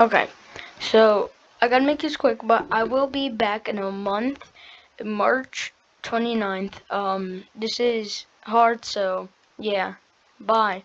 Okay, so I gotta make this quick, but I will be back in a month, March 29th. Um, this is hard, so yeah, bye.